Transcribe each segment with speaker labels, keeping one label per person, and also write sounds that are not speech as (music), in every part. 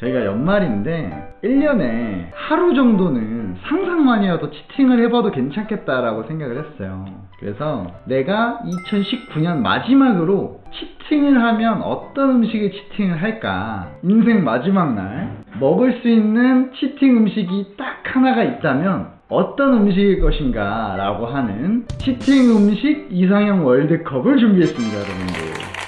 Speaker 1: 저희가 연말인데 1년에 하루 정도는 상상만이어도 치팅을 해봐도 괜찮겠다라고 생각을 했어요. 그래서 내가 2019년 마지막으로 치팅을 하면 어떤 음식에 치팅을 할까? 인생 마지막 날 먹을 수 있는 치팅 음식이 딱 하나가 있다면 어떤 음식일 것인가 라고 하는 치팅 음식 이상형 월드컵을 준비했습니다 여러분들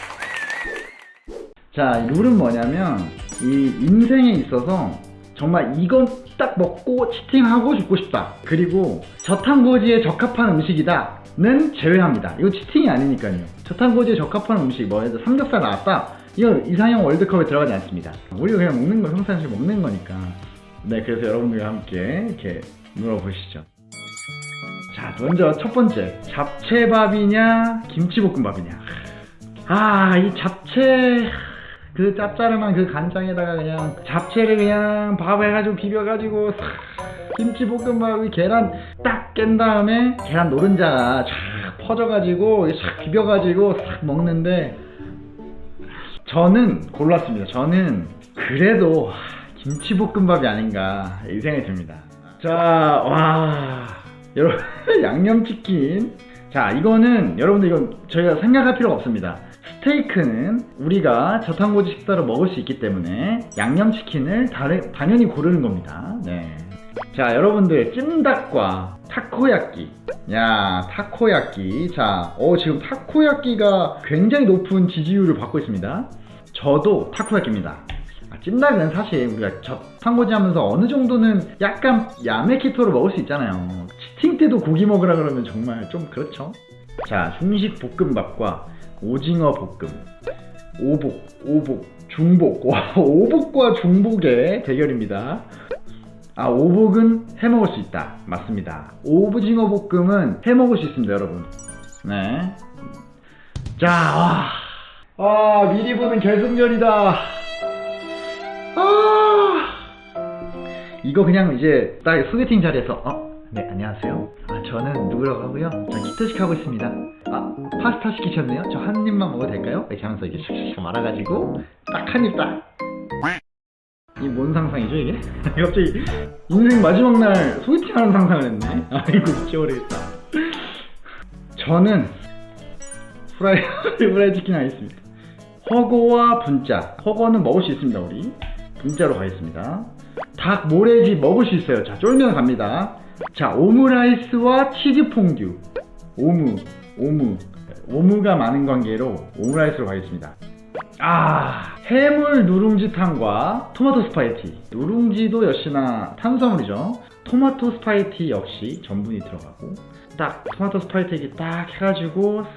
Speaker 1: 자, 이 룰은 뭐냐면 이 인생에 있어서 정말 이건 딱 먹고 치팅하고 죽고 싶다. 그리고 저탄고지에 적합한 음식이다 는 제외합니다. 이거 치팅이 아니니까요. 저탄고지에 적합한 음식, 뭐 들어 삼겹살 나왔다. 이거 이상형 월드컵에 들어가지 않습니다. 우리가 그냥 먹는 거 평상시 먹는 거니까. 네, 그래서 여러분들과 함께 이렇게 물어보시죠. 자, 먼저 첫 번째. 잡채밥이냐, 김치볶음밥이냐. 아, 이 잡채 그 짭짤한 그 간장에다가 그냥 잡채를 그냥 밥 해가지고 비벼가지고 싹 김치볶음밥이 계란 딱 깬 다음에 계란 노른자가 쫙 퍼져가지고 싹 비벼가지고 싹 먹는데 저는 골랐습니다. 저는 그래도 김치볶음밥이 아닌가 이 생각이 듭니다. 자, 와 여러분 (laughs) 양념치킨 자 이거는 여러분들 이건 저희가 생각할 필요가 없습니다. 스테이크는 우리가 저탄고지 식사로 먹을 수 있기 때문에 양념치킨을 다르, 당연히 고르는 겁니다. 네. 자, 여러분들 찜닭과 타코야끼. 야, 타코야끼. 자, 어 지금 타코야끼가 굉장히 높은 지지율을 받고 있습니다. 저도 타코야끼입니다. 아, 찜닭은 사실 우리가 저탄고지 하면서 어느 정도는 약간 야메키토로 먹을 수 있잖아요. 치팅 때도 고기 먹으라 그러면 정말 좀 그렇죠. 자, 중식 볶음밥과 오징어 볶음, 오복, 오복, 중복. 와, (laughs) 오복과 중복의 대결입니다. 아, 오복은 해 먹을 수 있다. 맞습니다. 오징어 볶음은 해 먹을 수 있습니다, 여러분. 네. 자, 와. 아, 미리 보는 결승전이다. 아. 이거 그냥 이제 딱 소개팅 자리에서 어? 네, 안녕하세요. 아, 저는 누구라고 하고요. 저 키토식 하고 있습니다. 아, 파스타 시키셨네요? 저 한 입만 먹어도 될까요? 이렇게 하면서 이게 샥샥 말아가지고 딱 한 입 딱. 이 뭔 상상이죠 이게? (laughs) 갑자기 인생 마지막 날 소개팅하는 상상을 했네. (laughs) 아이고 미쳐버리겠다. 저는 후라이 후라이 (laughs) 치킨 하겠습니다. 허거와 분짜. 허거는 먹을 수 있습니다 우리. 분짜로 가겠습니다. 닭 모래집 먹을 수 있어요. 자 쫄면 갑니다. 자 오므라이스와 치즈 퐁듀. 오무 오무 오무가 많은 관계로 오므라이스로 가겠습니다. 아 해물 누룽지탕과 토마토 스파게티 누룽지도 역시나 탄수화물이죠 토마토 스파게티 역시 전분이 들어가고 딱 토마토 스파게티 딱 해가지고 싹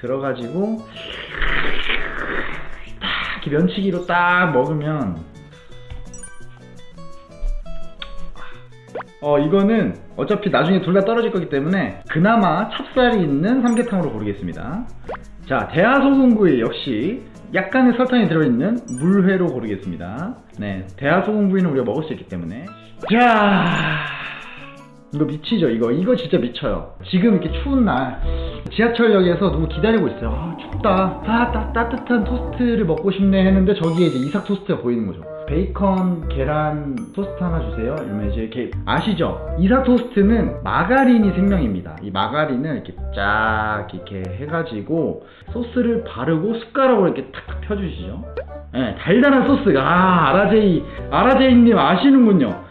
Speaker 1: 들어가지고 딱 면치기로 딱 먹으면 어 이거는 어차피 나중에 둘 다 떨어질 거기 때문에 그나마 찹쌀이 있는 삼계탕으로 고르겠습니다. 자 대하소금구이 역시 약간의 설탕이 들어있는 물회로 고르겠습니다. 네 대하소금구이는 우리가 먹을 수 있기 때문에. 자 이거 미치죠 이거. 이거 진짜 미쳐요. 지금 이렇게 추운 날 지하철역에서 누구 기다리고 있어요. 아 춥다. 아 따, 따뜻한 토스트를 먹고 싶네 했는데 저기에 이제 이삭 토스트가 보이는 거죠 베이컨 계란 토스트 하나 주세요. 이러면 이제 이렇게 아시죠? 이삭 토스트는 마가린이 생명입니다. 이 마가린을 이렇게 쫙 이렇게 해가지고 소스를 바르고 숟가락으로 이렇게 탁탁 펴주시죠. 네, 달달한 소스가. 아 아라제이 아라제이님 아시는군요.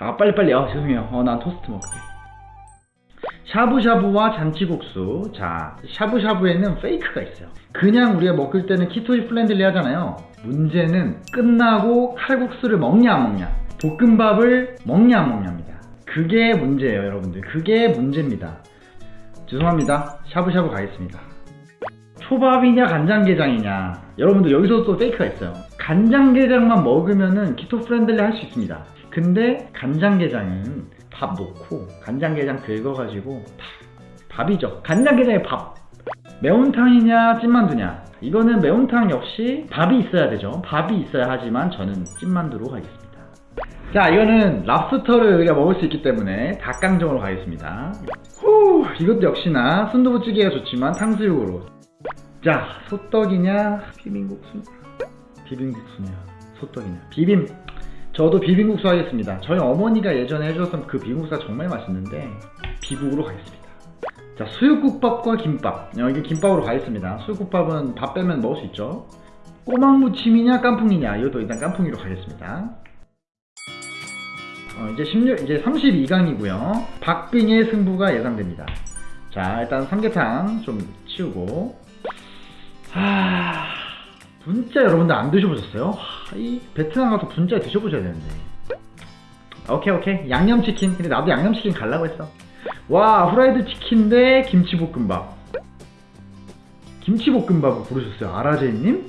Speaker 1: 아 빨리빨리. 아 죄송해요. 어 난 토스트 먹을게 샤브샤브와 잔치국수. 자 샤브샤브에는 fake가 있어요. 그냥 우리가 먹을 때는 keto friendly 하잖아요. 문제는 끝나고 칼국수를 먹냐 안 먹냐. 볶음밥을 먹냐 안 먹냐입니다. 그게 문제예요 여러분들. 그게 문제입니다. 죄송합니다. 샤브샤브 가겠습니다. 초밥이냐 간장게장이냐. 여러분들 여기서 또 fake가 있어요. 간장게장만 먹으면은 keto friendly 할 수 있습니다. 근데 간장게장은 밥 넣고 간장게장 긁어가지고 밥, 밥이죠. 간장게장에 밥. 매운탕이냐 찐만두냐? 이거는 매운탕 역시 밥이 있어야 되죠. 밥이 있어야 하지만 저는 찐만두로 가겠습니다. 자 이거는 랍스터를 우리가 먹을 수 있기 때문에 닭강정으로 가겠습니다. 후 이것도 역시나 순두부찌개가 좋지만 탕수육으로. 자 소떡이냐? 비빔국수냐 비빔국수냐? 소떡이냐? 비빔 저도 비빔국수 하겠습니다. 저희 어머니가 예전에 해주셨던 그 비빔국수가 정말 맛있는데 비국으로 가겠습니다. 자 수육국밥과 김밥. 여기 김밥으로 가겠습니다. 수육국밥은 밥 빼면 먹을 수 있죠. 꼬막무침이냐 깐풍이냐 이것도 일단 깐풍이로 가겠습니다. 어, 이제 16, 이제 32강이고요. 박빙의 승부가 예상됩니다. 자 일단 삼계탕 좀 치우고. 하... 분짜 여러분들 안 드셔보셨어요? 하, 이 베트남 가서 분짜 드셔보셔야 되는데. 오케이 오케이. 양념치킨. 근데 나도 양념치킨 갈라고 했어. 와 후라이드 치킨 대 김치볶음밥. 김치볶음밥을 고르셨어요 아라제이님?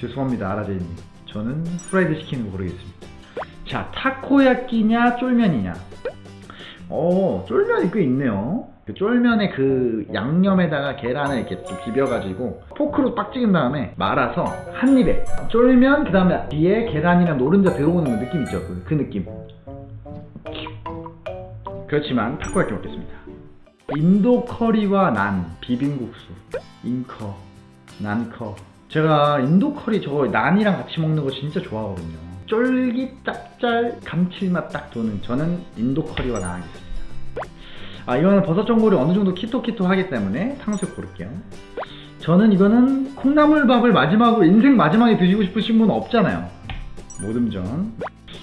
Speaker 1: 죄송합니다 아라제이님. 저는 후라이드 치킨을 고르겠습니다. 자 타코야끼냐 쫄면이냐? 어 쫄면이 꽤 있네요 그 쫄면에 그 양념에다가 계란을 이렇게 좀 비벼가지고 포크로 빡 찍은 다음에 말아서 한 입에 쫄면 그 다음에 뒤에 계란이랑 노른자 들어오는 그 느낌 있죠? 그, 그 느낌. 그렇지만 타코야끼 먹겠습니다. 인도 커리와 난 비빔국수. 인커 난커. 제가 인도 커리 저거 난이랑 같이 먹는 거 진짜 좋아하거든요. 쫄깃 짭짤 감칠맛 딱 도는 저는 인도 커리와 난 하겠습니다 아 이거는 버섯 전골이 어느 정도 키토키토 하기 때문에 탕수육 고를게요. 저는 이거는 콩나물밥을 마지막으로 인생 마지막에 드시고 싶으신 분 없잖아요. 모듬전.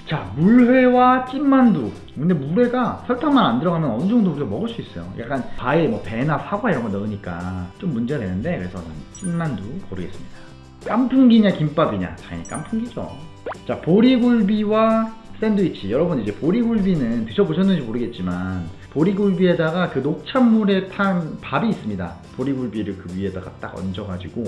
Speaker 1: 자 물회와 찐만두. 근데 물회가 설탕만 안 들어가면 어느 정도 우리가 먹을 수 있어요. 약간 과일 뭐 배나 사과 이런 거 넣으니까 좀 문제가 되는데 그래서 찐만두 고르겠습니다. 깐풍기냐 김밥이냐? 당연히 깐풍기죠. 자 보리굴비와 샌드위치. 여러분 이제 보리굴비는 드셔보셨는지 모르겠지만 보리굴비에다가 그 녹찬물에 탄 밥이 있습니다. 보리굴비를 그 위에다가 딱 얹어가지고.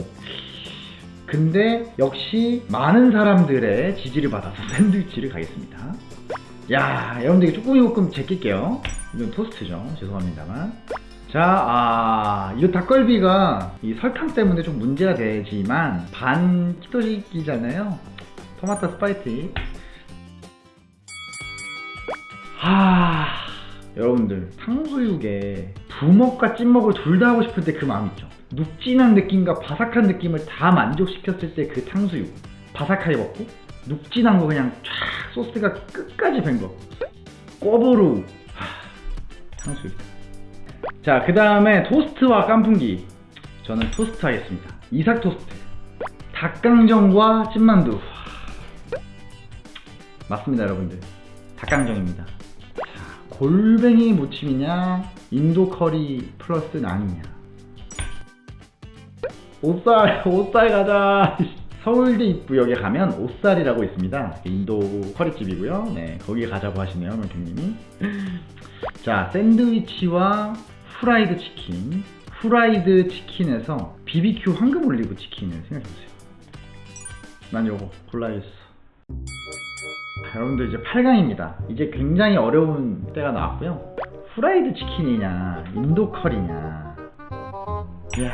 Speaker 1: 근데 역시 많은 사람들의 지지를 받아서 (laughs) 샌드위치를 가겠습니다. 야 여러분들 쭈꾸미 볶음 제낄게요. 이건 토스트죠. 죄송합니다만. 자, 아, 이 닭갈비가 이 설탕 때문에 좀 문제가 되지만 반 키토식이잖아요. 토마토 스파게티. 하... 여러분들 탕수육에 부먹과 찍먹을 둘 다 하고 싶을 때 그 마음 있죠? 눅진한 느낌과 바삭한 느낌을 다 만족시켰을 때 그 탕수육. 바삭하게 먹고 눅진한 거 그냥 쫙 소스가 끝까지 밴거. 꼬부루. 하... 탕수육. 자 그 다음에 토스트와 깐풍기. 저는 토스트 하겠습니다. 이삭 토스트. 닭강정과 찐만두. 맞습니다 여러분들. 닭강정입니다 골뱅이 무침이냐? 인도 커리 플러스 난이냐? 옷살 (laughs) 옷살 가자. (laughs) 서울대 입구역에 가면 옷살이라고 있습니다. 인도 커리집이고요. 네 거기 가자고 하시네요 명태님이. (laughs) 자 샌드위치와 후라이드 치킨. 후라이드 치킨에서 BBQ 황금 올리브 치킨을 생각해보세요. 난 요거 골라야겠어 여러분들 이제 8강입니다. 이제 굉장히 어려운 때가 나왔고요. 후라이드 치킨이냐 인도 커리냐. 이야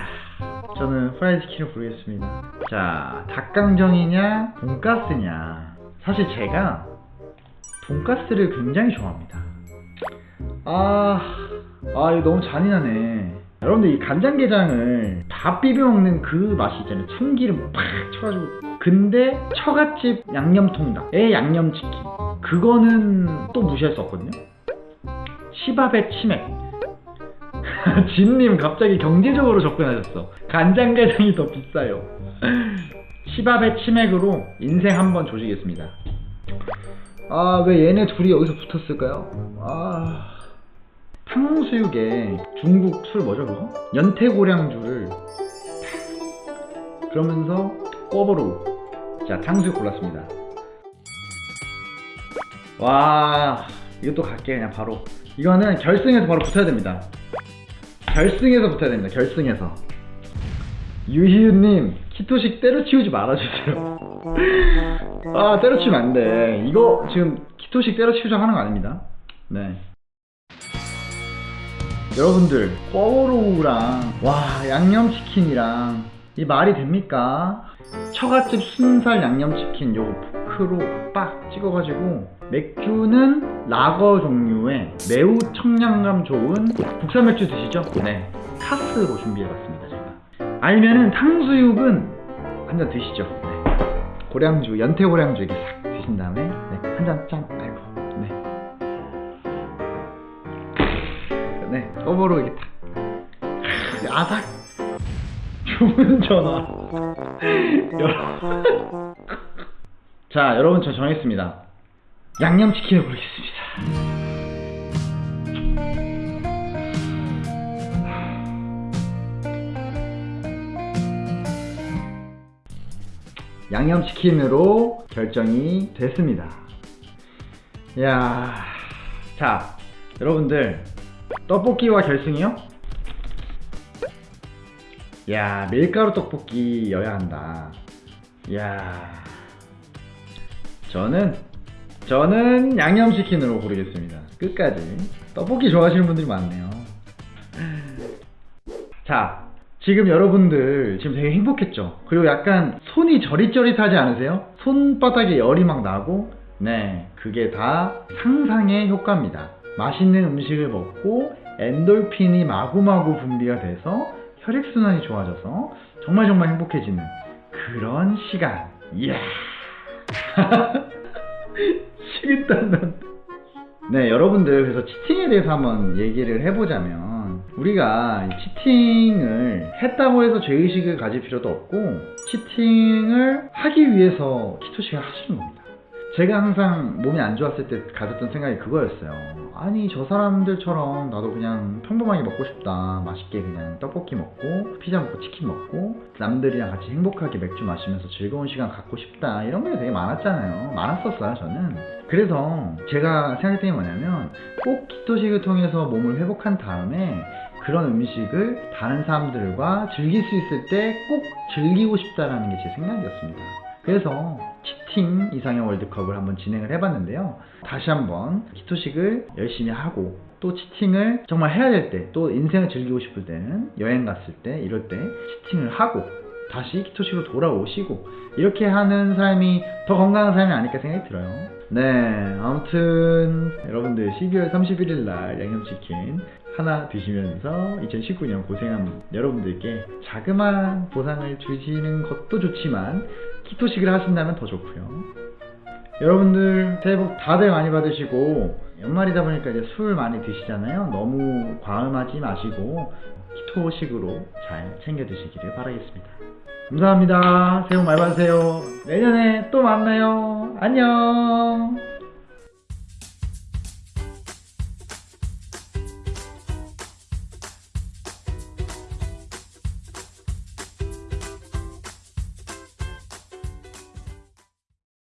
Speaker 1: 저는 후라이드 치킨을 고르겠습니다. 자 닭강정이냐 돈가스냐. 사실 제가 돈가스를 굉장히 좋아합니다. 아, 아 이거 너무 잔인하네 여러분들 이 간장게장을 다 비벼 먹는 그 맛이 있잖아요. 참기름 팍 쳐가지고. 근데 처갓집 양념통닭의 양념치킨. 그거는 또 무시할 수 없거든요. 시밥의 치맥. (laughs) 진님 갑자기 경제적으로 접근하셨어. 간장게장이 더 비싸요. 시밥의 치맥으로 인생 한번 조시겠습니다. 아 왜 얘네 둘이 여기서 붙었을까요? 아 탕수육에 중국 술 뭐죠 그거? 연태고량주를 그러면서 꼬부루 자 탕수육 골랐습니다. 와 이것도 갈게 그냥 바로. 이거는 결승에서 바로 붙어야 됩니다. 결승에서 붙어야 됩니다 결승에서. 유희윤님 키토식 때려치우지 말아주세요. (laughs) 아 때려치우면 안돼. 이거 지금 키토식 때려치우자 하는 거 아닙니다. 네 여러분들 꿔로우랑 와 양념치킨이랑 이 말이 됩니까? 처갓집 순살 양념치킨 요거 포크로 빡 찍어가지고 맥주는 라거 종류의 매우 청량감 좋은 국산 맥주 드시죠? 네 카스로 준비해봤습니다 제가 아니면은 탕수육은 한 잔 드시죠. 네. 고량주, 연태 고량주 이렇게 싹 드신 다음에 네. 한잔 짠. 네. 꼬보로 이렇게 탁. 아삭. 주문 전화. 여러분. (laughs) 자, 여러분 저 정했습니다. 양념치킨을 고르겠습니다. 양념치킨으로 결정이 됐습니다. 야, 자, 여러분들 떡볶이와 결승이요? 야, 밀가루 떡볶이여야 한다. 야, 저는 저는 양념치킨으로 고르겠습니다. 끝까지 떡볶이 좋아하시는 분들이 많네요. 자, 지금 여러분들 지금 되게 행복했죠? 그리고 약간 손이 저릿저릿하지 않으세요? 손바닥에 열이 막 나고 네, 그게 다 상상의 효과입니다. 맛있는 음식을 먹고 엔돌핀이 마구마구 분비가 돼서 혈액순환이 좋아져서 정말 정말 행복해지는 그런 시간. 이야. (laughs) 식은땀 난. 네, 여러분들 그래서 치팅에 대해서 한번 얘기를 해보자면 우리가 이 치팅을 했다고 해서 죄의식을 가질 필요도 없고 치팅을 하기 위해서 키토식을 하시는 겁니다. 제가 항상 몸이 안 좋았을 때 가졌던 생각이 그거였어요. 아니 저 사람들처럼 나도 그냥 평범하게 먹고 싶다. 맛있게 그냥 떡볶이 먹고 피자 먹고 치킨 먹고 남들이랑 같이 행복하게 맥주 마시면서 즐거운 시간 갖고 싶다. 이런 게 되게 많았잖아요. 많았었어요 저는. 그래서 제가 생각했던 게 뭐냐면 꼭 키토식을 통해서 몸을 회복한 다음에 그런 음식을 다른 사람들과 즐길 수 있을 때 꼭 즐기고 싶다라는 게 제 생각이었습니다. 그래서 치팅 이상형 월드컵을 한번 진행을 해봤는데요. 다시 한번 키토식을 열심히 하고 또 치팅을 정말 해야 될 때, 또 인생을 즐기고 싶을 때는 여행 갔을 때 이럴 때 치팅을 하고 다시 키토식으로 돌아오시고 이렇게 하는 삶이 더 건강한 삶이 아닐까 생각이 들어요. 네, 아무튼 여러분들 12월 31일 날 양념치킨 하나 드시면서 2019년 고생한 여러분들께 자그마한 보상을 주시는 것도 좋지만 키토식을 하신다면 더 좋고요. 여러분들 새해 복 다들 많이 받으시고 연말이다 보니까 이제 술 많이 드시잖아요. 너무 과음하지 마시고 키토식으로 잘 챙겨 드시기를 바라겠습니다. 감사합니다. 새해 복 많이 받으세요. 내년에 또 만나요. 안녕.